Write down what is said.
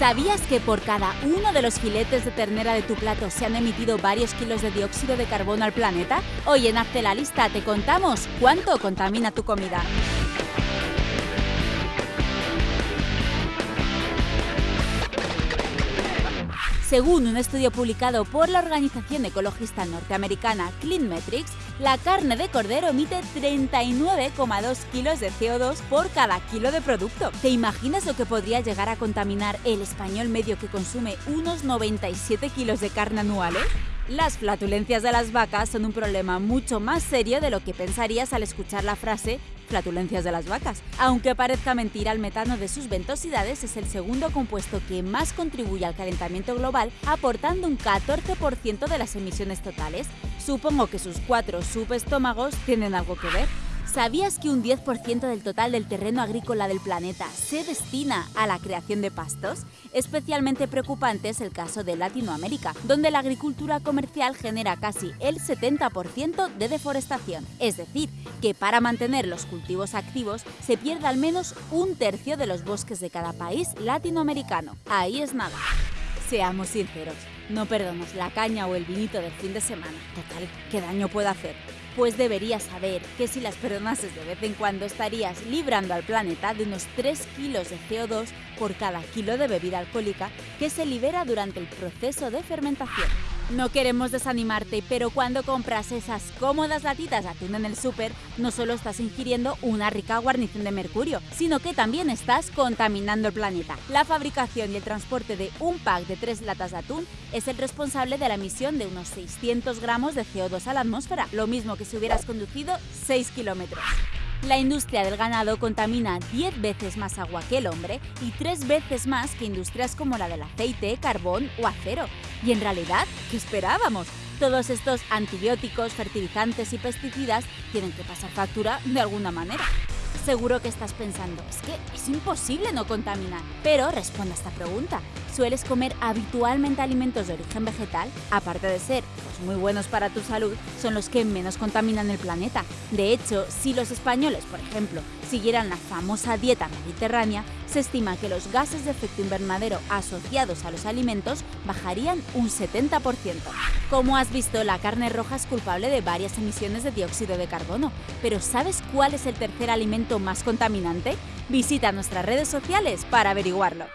¿Sabías que por cada uno de los filetes de ternera de tu plato se han emitido varios kilos de dióxido de carbono al planeta? Hoy en Hazte la Lista te contamos cuánto contamina tu comida. Según un estudio publicado por la organización ecologista norteamericana Clean Metrics, la carne de cordero emite 39,2 kilos de CO2 por cada kilo de producto. ¿Te imaginas lo que podría llegar a contaminar el español medio que consume unos 97 kilos de carne anuales? Las flatulencias de las vacas son un problema mucho más serio de lo que pensarías al escuchar la frase flatulencias de las vacas. Aunque parezca mentira, el metano de sus ventosidades es el segundo compuesto que más contribuye al calentamiento global, aportando un 14% de las emisiones totales. Supongo que sus cuatro subestómagos tienen algo que ver. ¿Sabías que un 10% del total del terreno agrícola del planeta se destina a la creación de pastos? Especialmente preocupante es el caso de Latinoamérica, donde la agricultura comercial genera casi el 70% de deforestación. Es decir, que para mantener los cultivos activos se pierde al menos un tercio de los bosques de cada país latinoamericano. Ahí es nada. Seamos sinceros, no perdamos la caña o el vinito del fin de semana. Total, ¿qué daño puede hacer? Pues deberías saber que si las perdonases de vez en cuando estarías librando al planeta de unos 3 kilos de CO2 por cada kilo de bebida alcohólica que se libera durante el proceso de fermentación. No queremos desanimarte, pero cuando compras esas cómodas latitas de atún en el súper, no solo estás ingiriendo una rica guarnición de mercurio, sino que también estás contaminando el planeta. La fabricación y el transporte de un pack de tres latas de atún es el responsable de la emisión de unos 600 gramos de CO2 a la atmósfera, lo mismo que si hubieras conducido 6 kilómetros. La industria del ganado contamina 10 veces más agua que el hombre y 3 veces más que industrias como la del aceite, carbón o acero. Y en realidad, ¿qué esperábamos? Todos estos antibióticos, fertilizantes y pesticidas tienen que pasar factura de alguna manera. Seguro que estás pensando, es que es imposible no contaminar. Pero responde esta pregunta. ¿Sueles comer habitualmente alimentos de origen vegetal? Aparte de ser pues, muy buenos para tu salud, son los que menos contaminan el planeta. De hecho, si los españoles, por ejemplo, siguieran la famosa dieta mediterránea, se estima que los gases de efecto invernadero asociados a los alimentos bajarían un 70%. Como has visto, la carne roja es culpable de varias emisiones de dióxido de carbono, pero ¿sabes cuál es el tercer alimento más contaminante? Visita nuestras redes sociales para averiguarlo.